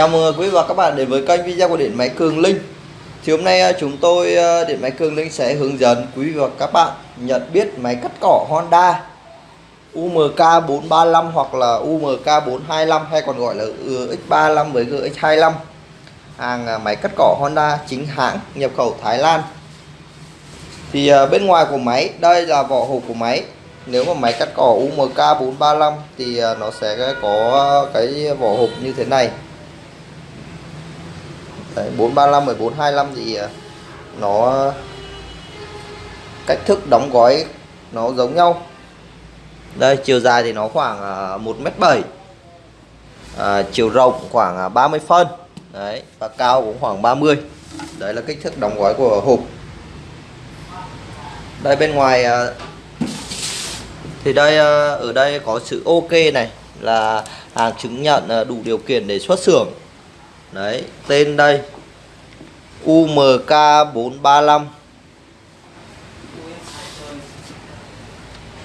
Chào mừng quý vị và các bạn đến với kênh video của Điện Máy Cường Linh. Thì hôm nay à, chúng tôi à, Điện Máy Cường Linh sẽ hướng dẫn quý vị và các bạn nhận biết máy cắt cỏ Honda UMK 435 hoặc là UMK 425 hay còn gọi là X35 với GX25 Hàng à, máy cắt cỏ Honda chính hãng nhập khẩu Thái Lan. Thì bên ngoài của máy, đây là vỏ hộp của máy. Nếu mà máy cắt cỏ UMK 435 thì nó sẽ có cái vỏ hộp như thế này. Đấy, 435 1425 thì à, nó cách thức đóng gói nó giống nhau. Đây chiều dài thì nó khoảng à, 1m7 à, chiều rộng khoảng à, 30 phân. Đấy và cao cũng khoảng 30 đấy là kích thước đóng gói của hộp. Đây bên ngoài à, thì đây à, ở đây có sự ok này là hàng chứng nhận đủ điều kiện để xuất xưởng đấy tên đây. UMK 435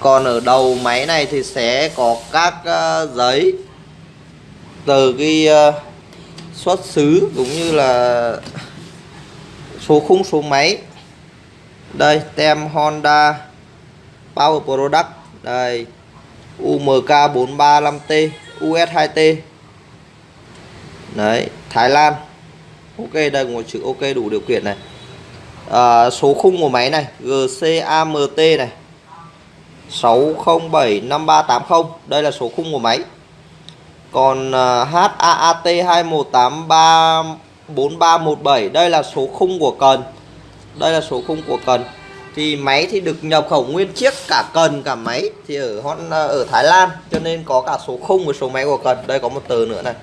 còn ở đầu máy này thì sẽ có các uh, giấy từ cái uh, xuất xứ cũng như là số khung số máy. Đây tem Honda Power Product. Đây UMK 435T US2T đấy Thái Lan. Ok đây một chữ ok đủ điều kiện này. À, số khung của máy này GCAMT này. 6075380 đây là số khung của máy. Còn uh, HAAT 21834317 đây là số khung của cần. Đây là số khung của cần. Thì máy thì được nhập khẩu nguyên chiếc cả cần cả máy thì ở à, ở Thái Lan cho nên có cả số khung và số máy của cần. Đây có một tờ nữa này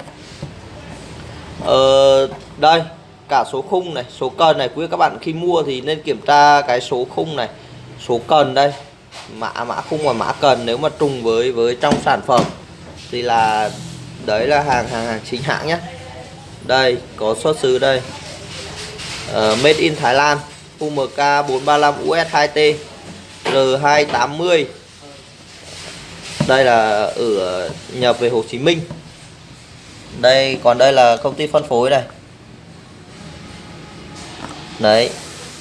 ờ, đây cả số khung này số cần này. Quý các bạn khi mua thì nên kiểm tra cái số khung này. Số cần đây mã mã khung và mã cần nếu mà trùng với với trong sản phẩm thì là đấy là hàng hàng hàng chính hãng nhé. Đây có xuất xứ đây. Uh, made in Thái Lan UMK 435 US 2T R280 đây là ở nhập về Hồ Chí Minh đây còn đây là công ty phân phối này. Đấy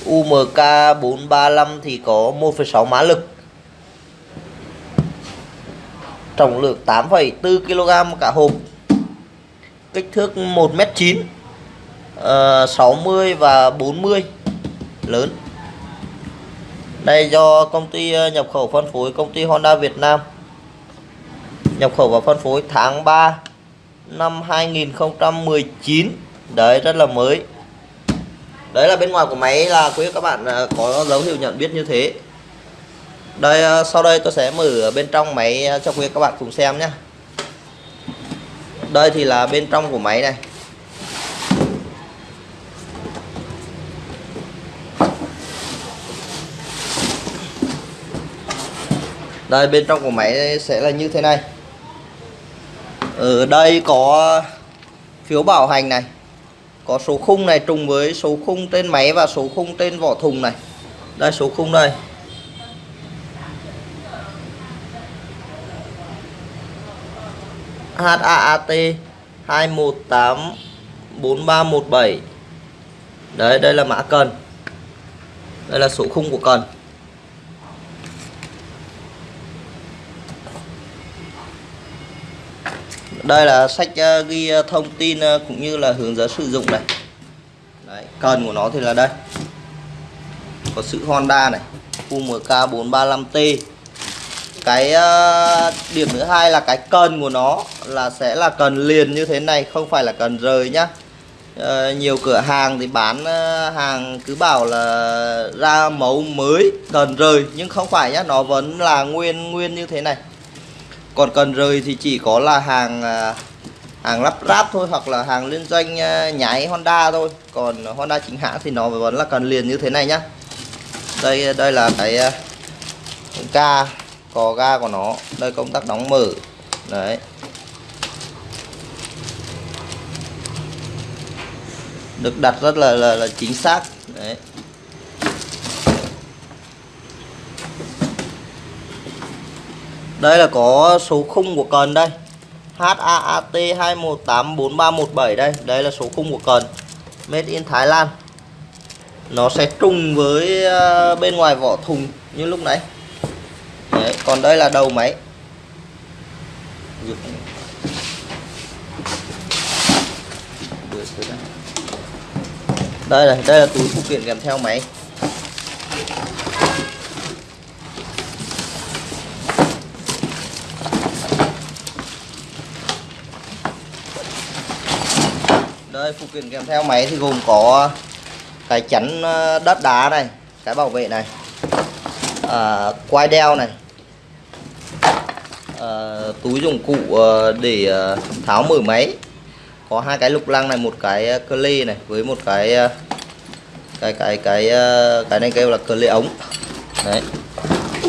UMK 435 thì có 1,6 mã lực. Trọng lượng 8,4 kg cả hộp. Kích thước 1m9 uh, 60 và 40 lớn. Đây do công ty ờ, nhập khẩu phân phối công ty Honda Việt Nam. Nhập khẩu và phân phối tháng 3 năm 2019 đấy, rất là mới. Đấy là bên ngoài của máy là quý các bạn à, có dấu hiệu nhận biết như thế. Đây à, sau đây tôi sẽ mở bên trong máy à, cho quý các bạn cùng xem nhé. Đây thì là bên trong của máy này. Đây, bên trong của máy sẽ là như thế này ở đây có phiếu bảo hành này, có số khung này trùng với số khung trên máy và số khung trên vỏ thùng này. Đây, số khung đây. HAAT 2184317 đấy, đây là mã cần. Đây là số khung của cần. Đây là sách ờ, ghi ờ, thông tin ờ, cũng như là hướng dẫn sử dụng này. Đấy, cần của nó thì là đây. Có sự Honda này UMK 435T cái uh, điểm thứ hai là cái cần của nó là sẽ là cần liền như thế này không phải là cần rời nhá. Uh, nhiều cửa hàng thì bán uh, hàng cứ bảo là ra mẫu mới cần rời nhưng không phải nhá nó vẫn là nguyên nguyên như thế này còn cần rời thì chỉ có là hàng à, hàng lắp ráp thôi hoặc là hàng liên doanh à, nhái Honda thôi. Còn Honda chính hãng thì nó vẫn là cần liền như thế này nhá. Đây đây là cái à, ga cò ga của nó. Đây công tắc đóng mở. Đấy. Được đặt rất là là, là chính xác. Đấy. Đây là có số khung của cần đây. HAAT 2184317 đây. Đây là số khung của cần. Made in Thái Lan. Nó sẽ trùng với à, bên ngoài vỏ thùng như lúc nãy. Đấy, còn đây là đầu máy. Đây này đây là túi phụ kiện kèm theo máy. Đây phụ kiện kèm theo máy thì gồm có cái chắn ờ, đất đá này cái bảo vệ này à, quai đeo này à, túi dụng cụ ờ, để tháo mở máy. Có hai cái lục lăng này một cái cơ lê này với một cái cái cái cái cái này kêu là cơ lê ống. Đấy.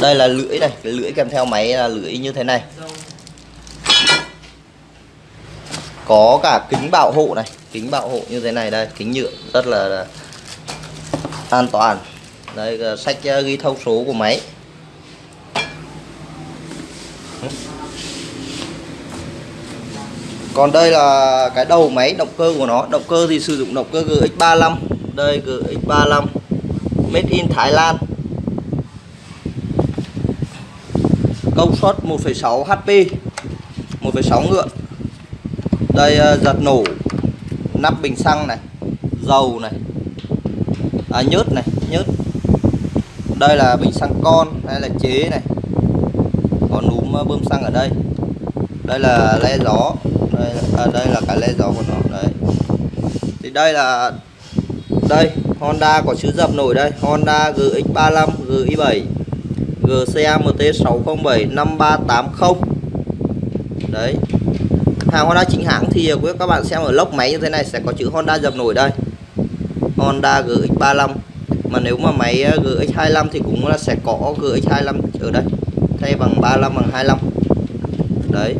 Đây là lưỡi này cái lưỡi kèm theo máy là lưỡi như thế này. Có cả kính bảo hộ này kính bảo hộ như thế này đây kính nhựa rất là, an toàn. Đây sách ờ, ghi thông số của máy. Còn đây là cái đầu máy động cơ của nó. Động cơ thì sử dụng động cơ GX35 đây GX35 made in Thái Lan. Công suất 1,6 HP 1,6 ngựa. Đây ờ, giật nổ nắp bình xăng này dầu này à, nhớt này nhớt. Đây là bình xăng con hay là chế này. Có núm à, bơm xăng ở đây. Đây là le gió đây, à, đây là cái le gió của nó đấy. Thì đây là đây Honda có chữ dập nổi đây. Honda GX35 GI7 GCAMT 607 5380 đấy hàng Honda chính hãng thì quý các bạn xem ở lốc máy như thế này sẽ có chữ Honda dập nổi đây. Honda GX35 mà nếu mà máy ờ, GX25 thì cũng là sẽ có GX25 ở đây. Thay bằng 35 bằng 25 đấy.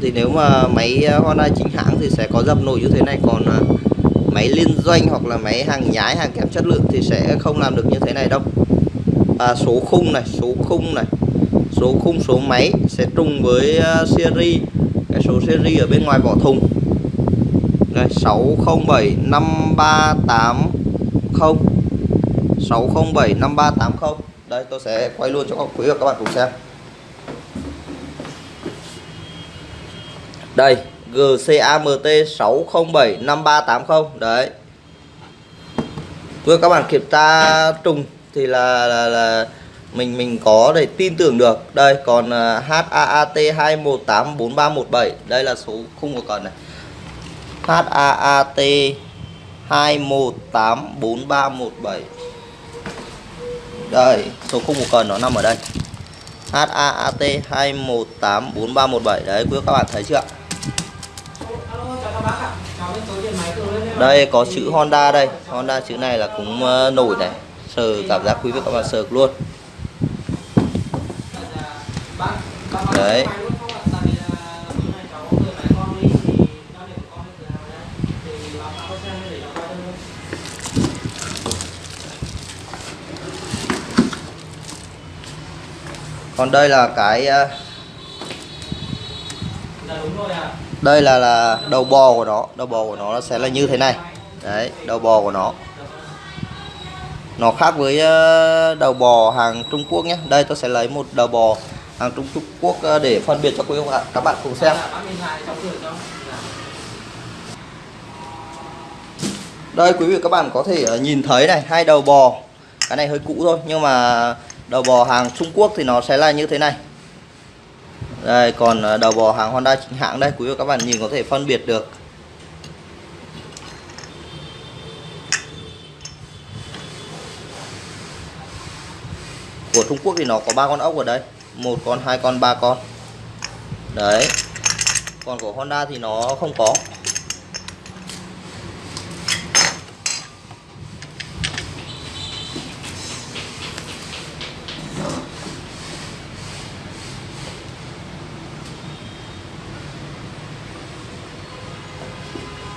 Thì nếu mà máy ờ, Honda chính hãng thì sẽ có dập nổi như thế này. Còn ờ, máy liên doanh hoặc là máy hàng nhái hàng kém chất lượng thì sẽ không làm được như thế này đâu. À, số khung này số khung này. Số khung số máy sẽ trùng với series cái số series ở bên ngoài vỏ thùng. Đây 607 5380 607 5380 đây tôi sẽ quay luôn cho các quý và các bạn cùng xem. Đây GCAMT 607 5380 đấy. Vừa các bạn kiểm tra trùng thì là, là, là mình mình có để tin tưởng được. Đây còn uh, HAAT 2184317 đây là số khung của cần này. HAAT 2184317 đây số khung của cần nó nằm ở đây. HAAT 2184317 đấy quý các bạn thấy chưa đây có chữ Honda đây. Honda chữ này là cũng ờ, nổi này. Sờ cảm giác quý vị các bạn sờ luôn. Đấy. Còn đây là cái ờ, đây là là đầu bò của nó. Đầu bò của nó sẽ là như thế này. Đấy, đầu bò của nó. Nó khác với ờ, đầu bò hàng Trung Quốc nhé. Đây tôi sẽ lấy một đầu bò hàng Trung Quốc ờ, để phân biệt cho quý bạn các bạn cùng xem. Đây, quý vị các bạn có thể ờ, nhìn thấy này, hai đầu bò. Cái này hơi cũ thôi, nhưng mà đầu bò hàng Trung Quốc thì nó sẽ là như thế này. Đây, còn ờ, đầu bò hàng Honda chính hãng đây, quý vị các bạn nhìn có thể phân biệt được. Của Trung Quốc thì nó có ba con ốc ở đây một con hai con ba con. Đấy. Còn của Honda thì nó không có.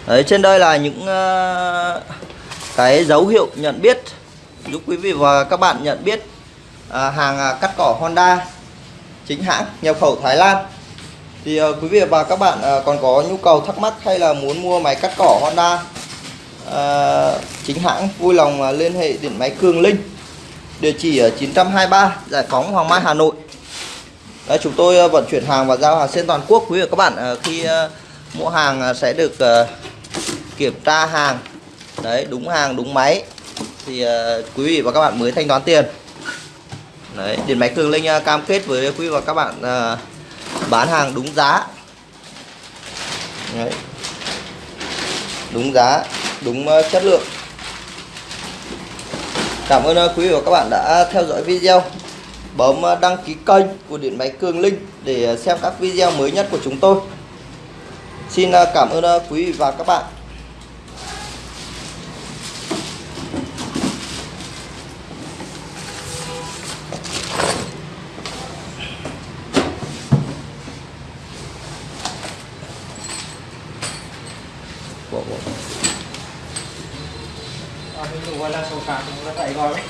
Đấy, trên đây là những uh, cái dấu hiệu nhận biết. Giúp quý vị và các bạn nhận biết uh, hàng uh, cắt cỏ Honda chính hãng nhập khẩu Thái Lan. Thì uh, quý vị và các bạn uh, còn có nhu cầu thắc mắc hay là muốn mua máy cắt cỏ Honda uh, chính hãng vui lòng uh, liên hệ điện máy Cường Linh. Địa chỉ ở 923 Giải phóng Hoàng Mai Hà Nội. Đấy, chúng tôi uh, vận chuyển hàng và giao hàng trên toàn quốc. Quý vị và các bạn uh, khi uh, mua hàng uh, sẽ được uh, kiểm tra hàng. Đấy đúng hàng đúng máy. Thì uh, quý vị và các bạn mới thanh toán tiền đấy, điện máy Cường Linh à, cam kết với quý và các bạn à, bán hàng đúng giá. Đấy. đúng giá, đúng à, chất lượng. Cảm ơn quý vị và các bạn đã theo dõi video. Bấm đăng ký kênh của điện máy Cường Linh để xem các video mới nhất của chúng tôi. Xin cảm ơn quý vị và các bạn. Bộ, bộ. Ờ, cũng đấy